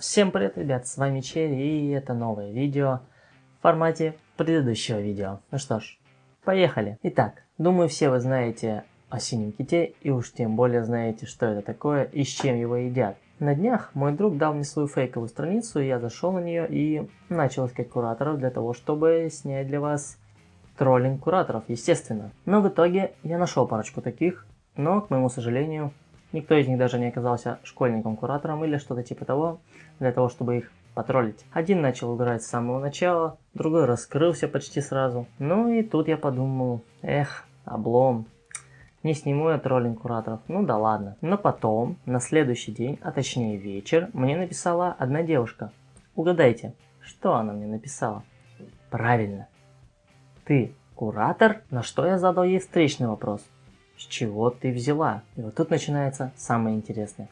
Всем привет, ребят, с вами Черри, и это новое видео в формате предыдущего видео. Ну что ж, поехали. Итак, думаю все вы знаете о синем ките, и уж тем более знаете, что это такое и с чем его едят. На днях мой друг дал мне свою фейковую страницу, я зашел на нее и начал искать кураторов для того, чтобы снять для вас троллинг кураторов, естественно. Но в итоге я нашел парочку таких, но, к моему сожалению, Никто из них даже не оказался школьником-куратором или что-то типа того, для того, чтобы их потроллить. Один начал играть с самого начала, другой раскрылся почти сразу. Ну и тут я подумал, эх, облом. Не сниму я троллинг кураторов, ну да ладно. Но потом, на следующий день, а точнее вечер, мне написала одна девушка. Угадайте, что она мне написала? Правильно. Ты куратор? На что я задал ей встречный вопрос. С чего ты взяла? И вот тут начинается самое интересное.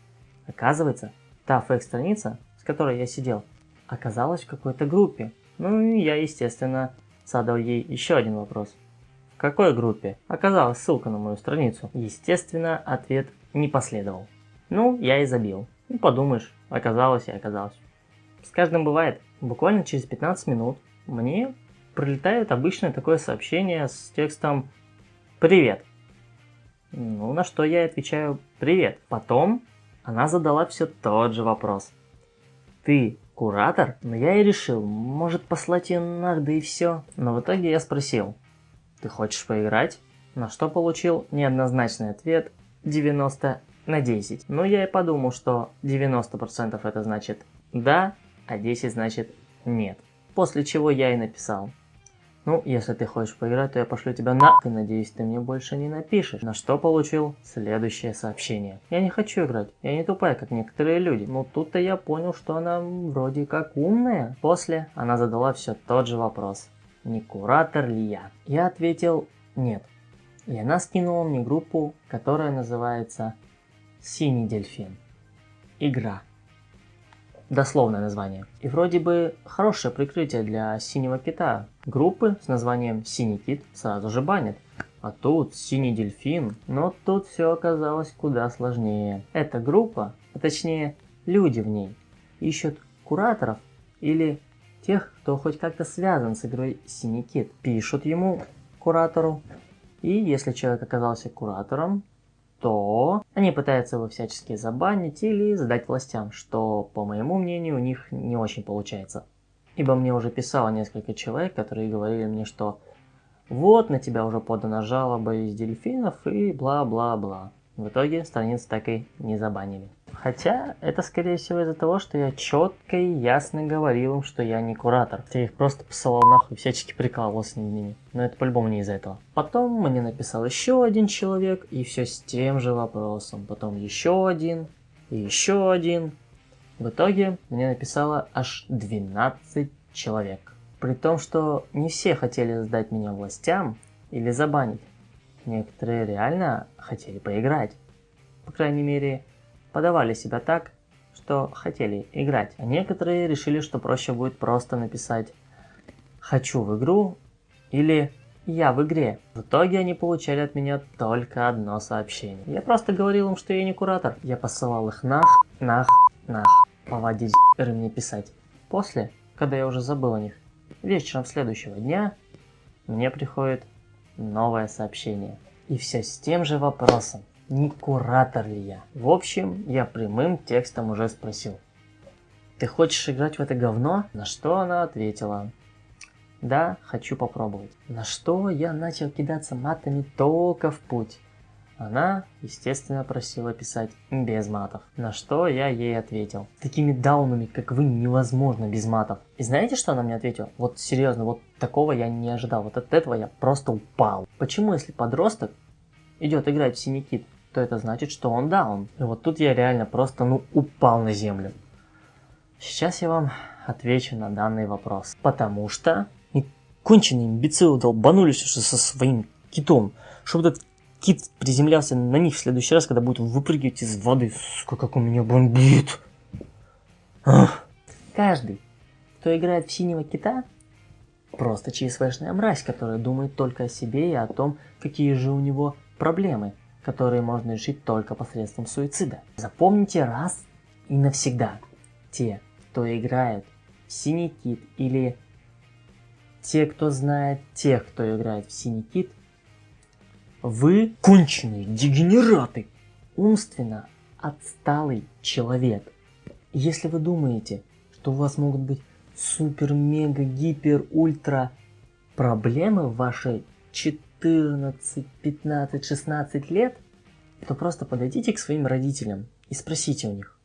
Оказывается, та фейк-страница, с которой я сидел, оказалась в какой-то группе. Ну и я, естественно, задал ей еще один вопрос. В какой группе? Оказалась ссылка на мою страницу. Естественно, ответ не последовал. Ну, я и забил. Ну, подумаешь, оказалось и оказалось. С каждым бывает. Буквально через 15 минут мне прилетает обычное такое сообщение с текстом «Привет, ну, на что я отвечаю «Привет». Потом она задала все тот же вопрос. «Ты куратор?» Но я и решил, может послать ее нах, да и все. Но в итоге я спросил, «Ты хочешь поиграть?» На что получил неоднозначный ответ 90 на 10. Но я и подумал, что 90% это значит «да», а 10 значит «нет». После чего я и написал – ну, если ты хочешь поиграть, то я пошлю тебя на... И надеюсь, ты мне больше не напишешь. На что получил следующее сообщение. Я не хочу играть. Я не тупая, как некоторые люди. Но тут-то я понял, что она вроде как умная. После она задала все тот же вопрос. Не куратор ли я? Я ответил нет. И она скинула мне группу, которая называется «Синий дельфин». Игра дословное название. И вроде бы хорошее прикрытие для синего кита. Группы с названием «Синий кит» сразу же банят. А тут «Синий дельфин». Но тут все оказалось куда сложнее. Эта группа, а точнее люди в ней, ищут кураторов или тех, кто хоть как-то связан с игрой «Синий кит». Пишут ему, куратору, и если человек оказался куратором, то они пытаются его всячески забанить или сдать властям, что, по моему мнению, у них не очень получается. Ибо мне уже писало несколько человек, которые говорили мне, что вот на тебя уже подана жалоба из дельфинов и бла-бла-бла. В итоге страницу так и не забанили. Хотя это скорее всего из-за того, что я четко и ясно говорил им, что я не куратор. Я их просто посылал нахуй, всячески прикалывался над ними. Но это по-любому не из-за этого. Потом мне написал еще один человек, и все с тем же вопросом. Потом еще один, и еще один. В итоге мне написало аж 12 человек. При том, что не все хотели сдать меня властям или забанить. Некоторые реально хотели поиграть. По крайней мере, подавали себя так, что хотели играть. А некоторые решили, что проще будет просто написать «хочу в игру» или «я в игре». В итоге они получали от меня только одно сообщение. Я просто говорил им, что я не куратор. Я посылал их нах, нах, нах. Поводить мне писать. После, когда я уже забыл о них, вечером следующего дня мне приходит новое сообщение. И все с тем же вопросом, не куратор ли я. В общем, я прямым текстом уже спросил. Ты хочешь играть в это говно? На что она ответила. Да, хочу попробовать. На что я начал кидаться матами только в путь. Она, естественно, просила писать без матов. На что я ей ответил. Такими даунами, как вы, невозможно без матов. И знаете, что она мне ответила? Вот серьезно, вот такого я не ожидал. Вот от этого я просто упал. Почему, если подросток идет играть в синий то это значит, что он даун. И вот тут я реально просто, ну, упал на землю. Сейчас я вам отвечу на данный вопрос. Потому что конченые имбецилы долбанулись уже со своим китом, чтобы этот кит приземлялся на них в следующий раз, когда будет выпрыгивать из воды. Сука, как у меня бомбит. Ах. Каждый, кто играет в синего кита, просто ЧСВшная мразь, которая думает только о себе и о том, какие же у него проблемы, которые можно решить только посредством суицида. Запомните раз и навсегда. Те, кто играет в Синий Кит или те, кто знает тех, кто играет в Синий Кит, вы конченые дегенераты, умственно отсталый человек. Если вы думаете, что у вас могут быть супер, мега, гипер, ультра проблемы в вашей 14, 15, 16 лет, то просто подойдите к своим родителям и спросите у них,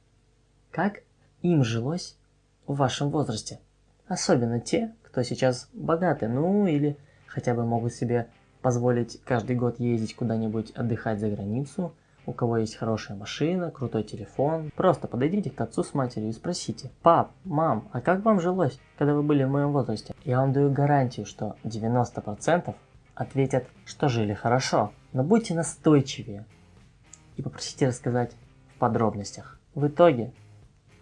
как им жилось в вашем возрасте. Особенно те, кто сейчас богаты, ну или хотя бы могут себе позволить каждый год ездить куда-нибудь отдыхать за границу, у кого есть хорошая машина, крутой телефон. Просто подойдите к отцу с матерью и спросите, пап, мам, а как вам жилось, когда вы были в моем возрасте? Я вам даю гарантию, что 90% ответят, что жили хорошо. Но будьте настойчивее и попросите рассказать в подробностях. В итоге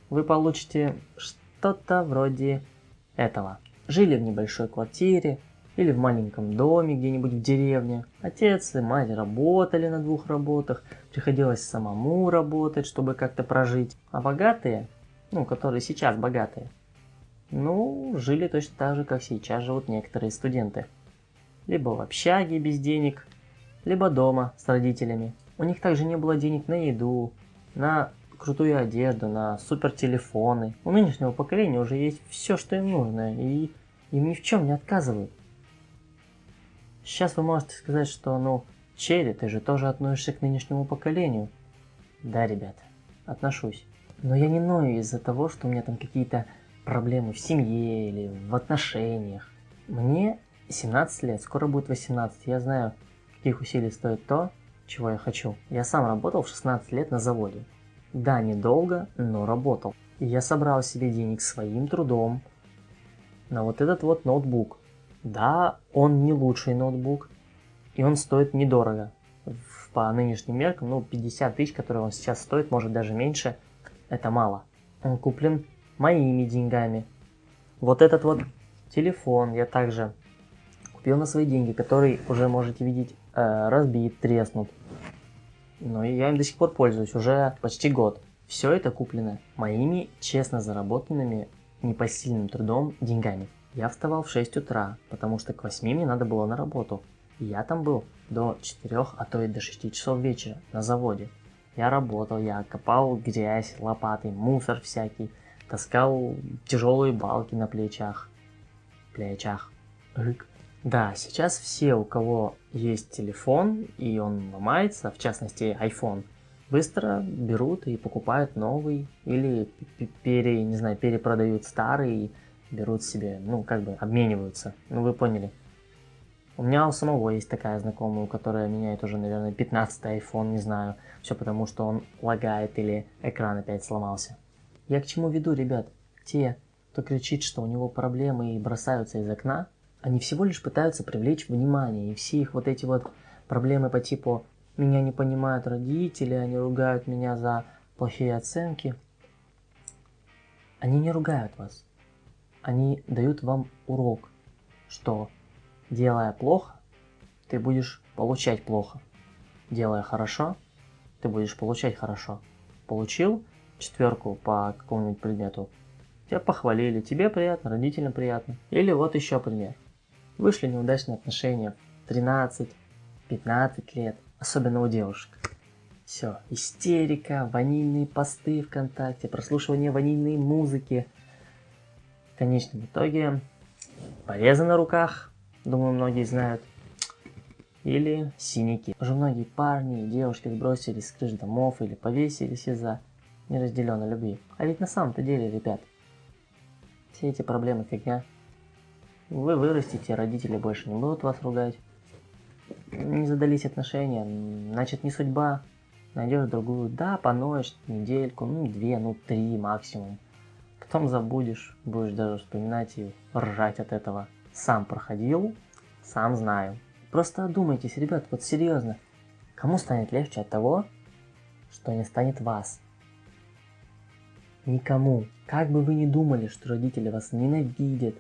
вы получите что-то вроде этого. Жили в небольшой квартире или в маленьком доме где-нибудь в деревне. Отец и мать работали на двух работах, приходилось самому работать, чтобы как-то прожить. А богатые, ну, которые сейчас богатые, ну, жили точно так же, как сейчас живут некоторые студенты. Либо в общаге без денег, либо дома с родителями. У них также не было денег на еду, на крутую одежду, на супер телефоны. У нынешнего поколения уже есть все, что им нужно, и им ни в чем не отказывают. Сейчас вы можете сказать, что, ну, Черри, ты же тоже относишься к нынешнему поколению. Да, ребята, отношусь. Но я не ною из-за того, что у меня там какие-то проблемы в семье или в отношениях. Мне 17 лет, скоро будет 18. Я знаю, каких усилий стоит то, чего я хочу. Я сам работал в 16 лет на заводе. Да, недолго, но работал. И я собрал себе денег своим трудом на вот этот вот ноутбук. Да, он не лучший ноутбук, и он стоит недорого. По нынешним меркам, ну, 50 тысяч, которые он сейчас стоит, может даже меньше, это мало. Он куплен моими деньгами. Вот этот вот телефон я также купил на свои деньги, который уже можете видеть э, разбит, треснут. Но я им до сих пор пользуюсь уже почти год. Все это куплено моими честно заработанными непосильным трудом деньгами. Я вставал в 6 утра, потому что к 8 мне надо было на работу. И я там был до 4, а то и до 6 часов вечера на заводе. Я работал, я копал грязь лопатой, мусор всякий, таскал тяжелые балки на плечах. Плечах. Рык. Да, сейчас все, у кого есть телефон и он ломается, в частности iPhone, быстро берут и покупают новый или пере, не знаю, перепродают старый берут себе, ну, как бы обмениваются. Ну, вы поняли. У меня у самого есть такая знакомая, у которой меняет уже, наверное, 15 iPhone, не знаю. Все потому, что он лагает или экран опять сломался. Я к чему веду, ребят? Те, кто кричит, что у него проблемы и бросаются из окна, они всего лишь пытаются привлечь внимание, и все их вот эти вот проблемы по типу «меня не понимают родители, они ругают меня за плохие оценки», они не ругают вас. Они дают вам урок, что делая плохо, ты будешь получать плохо. Делая хорошо, ты будешь получать хорошо. Получил четверку по какому-нибудь предмету, тебя похвалили, тебе приятно, родителям приятно. Или вот еще пример. Вышли неудачные отношения в 13-15 лет, особенно у девушек. Все, истерика, ванильные посты ВКонтакте, прослушивание ванильной музыки. Конечном итоге порезы на руках, думаю, многие знают, или синяки. Уже многие парни и девушки сбросились с крыш домов или повесились из-за неразделенной любви. А ведь на самом-то деле, ребят, все эти проблемы фигня. Вы вырастете, родители больше не будут вас ругать. Не задались отношения, значит не судьба. Найдешь другую, да, поноешь недельку, ну две, ну три максимум. Потом забудешь, будешь даже вспоминать и ржать от этого. Сам проходил, сам знаю. Просто одумайтесь, ребят, вот серьезно. Кому станет легче от того, что не станет вас? Никому. Как бы вы ни думали, что родители вас ненавидят,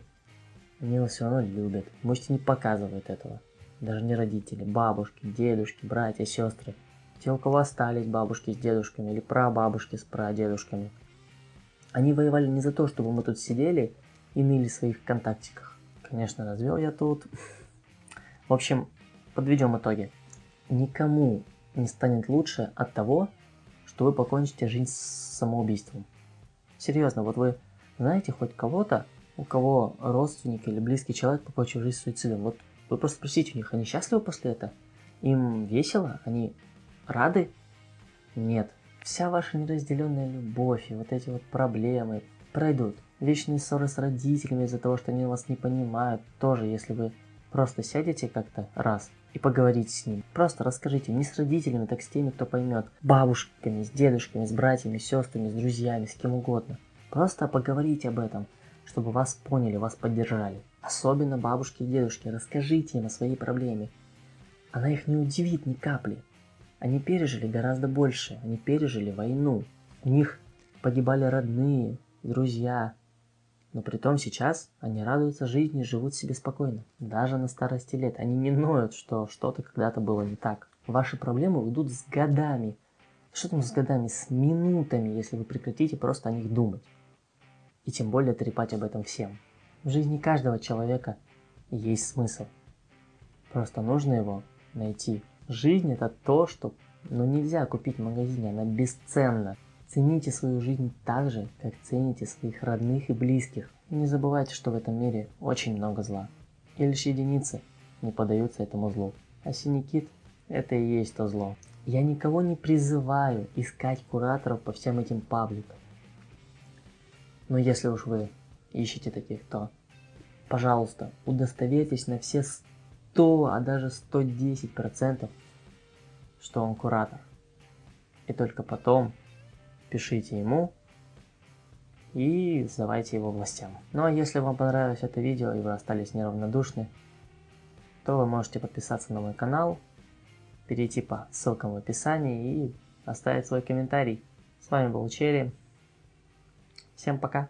они его все равно любят. Можете не показывают этого. Даже не родители, бабушки, дедушки, братья, сестры. Те, у кого остались бабушки с дедушками или прабабушки с прадедушками. Они воевали не за то, чтобы мы тут сидели и ныли в своих контактиках. Конечно, развел я тут. В общем, подведем итоги. Никому не станет лучше от того, что вы покончите жизнь с самоубийством. Серьезно, вот вы знаете хоть кого-то, у кого родственник или близкий человек покончил жизнь суицидом? Вот вы просто спросите у них, они счастливы после этого? Им весело? Они рады? Нет. Вся ваша неразделенная любовь и вот эти вот проблемы пройдут. Вечные ссоры с родителями из-за того, что они вас не понимают, тоже, если вы просто сядете как-то раз и поговорите с ним. Просто расскажите, не с родителями, так с теми, кто поймет. Бабушками, с дедушками, с братьями, с сестрами, с друзьями, с кем угодно. Просто поговорите об этом, чтобы вас поняли, вас поддержали. Особенно бабушки и дедушки, расскажите им о своей проблеме. Она их не удивит ни капли. Они пережили гораздо больше, они пережили войну. У них погибали родные, друзья. Но при том сейчас они радуются жизни живут себе спокойно. Даже на старости лет. Они не ноют, что что-то когда-то было не так. Ваши проблемы уйдут с годами. Что там с годами? С минутами, если вы прекратите просто о них думать. И тем более трепать об этом всем. В жизни каждого человека есть смысл. Просто нужно его найти. Жизнь это то, что ну, нельзя купить в магазине, она бесценна. Цените свою жизнь так же, как цените своих родных и близких. И не забывайте, что в этом мире очень много зла. И лишь единицы не поддаются этому злу. А синий это и есть то зло. Я никого не призываю искать кураторов по всем этим пабликам. Но если уж вы ищете таких, то, пожалуйста, удостоверьтесь на все 100, а даже 110 процентов, что он куратор. И только потом пишите ему и сдавайте его властям. Ну а если вам понравилось это видео и вы остались неравнодушны, то вы можете подписаться на мой канал, перейти по ссылкам в описании и оставить свой комментарий. С вами был Черри. Всем пока.